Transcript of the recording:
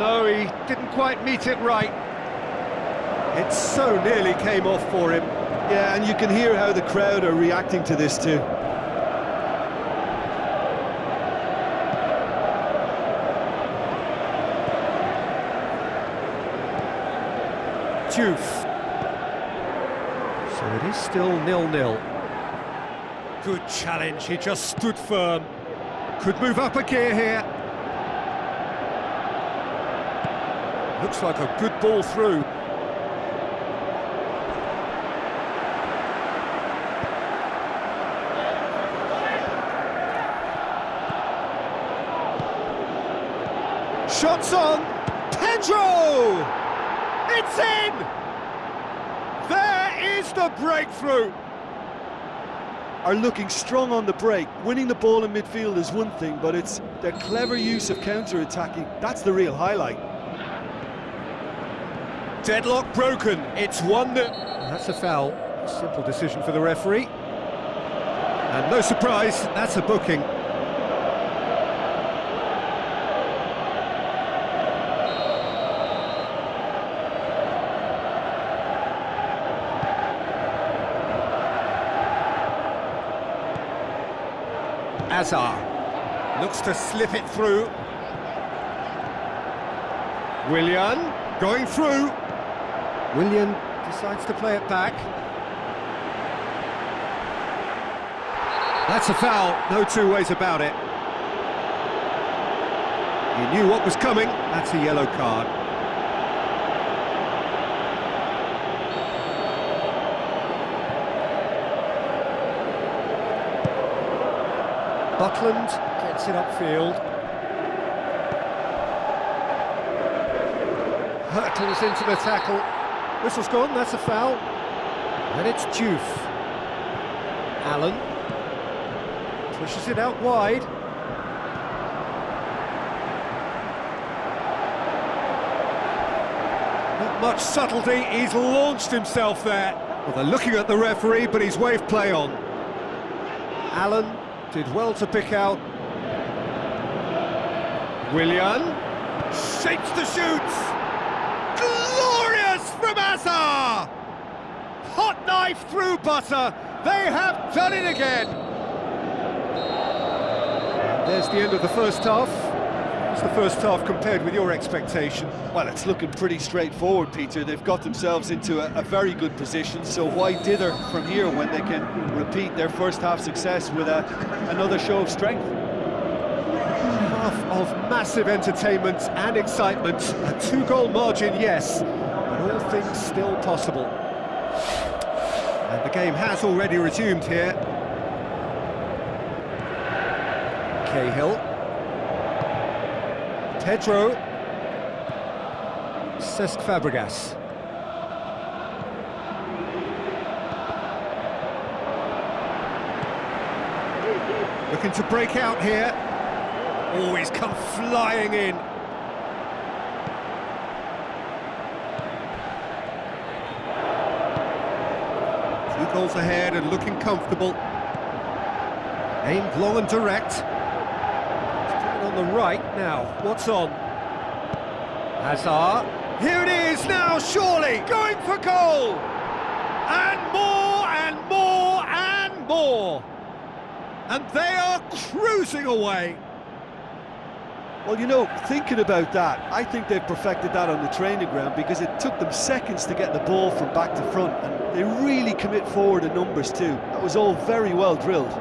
No, he didn't quite meet it right. It so nearly came off for him. Yeah, and you can hear how the crowd are reacting to this too. Diouf. So it is still nil-nil. Good challenge, he just stood firm. Could move up a gear here. Looks like a good ball through. Shots on! Pedro! It's in! There is the breakthrough! Are looking strong on the break. Winning the ball in midfield is one thing, but it's their clever use of counter-attacking. That's the real highlight. Deadlock broken. It's one that... That's a foul. Simple decision for the referee. And no surprise, that's a booking. Hazard looks to slip it through. Willian going through. Willian decides to play it back. That's a foul, no two ways about it. He knew what was coming, that's a yellow card. Butland gets it upfield. Hurtles into the tackle. Whistle's gone, that's a foul. And it's Diouf. Allen. Pushes it out wide. Not much subtlety, he's launched himself there. Well, they're looking at the referee, but he's waved play on. Allen did well to pick out. Willian shapes the shoots. Hazard! Hot knife through butter. They have done it again. There's the end of the first half. What's the first half compared with your expectation? Well, it's looking pretty straightforward, Peter. They've got themselves into a, a, very good position, so why dither from here when they can repeat their first half success with a, another show of strength? Half of massive entertainment and excitement. A two-goal margin, yes, all things still possible. And the game has already resumed here. Cahill. Pedro. Cesc Fabregas. Looking to break out here. Oh, he's come flying in. Goals ahead and looking comfortable. Aimed long and direct on the right now. What's on? Hazard. Here it is now, surely, going for goal! And more, and more, and more! And they are cruising away! Well, you know, thinking about that, I think they've perfected that on the training ground because it took them seconds to get the ball from back to front, and they really commit forward in numbers too. That was all very well drilled.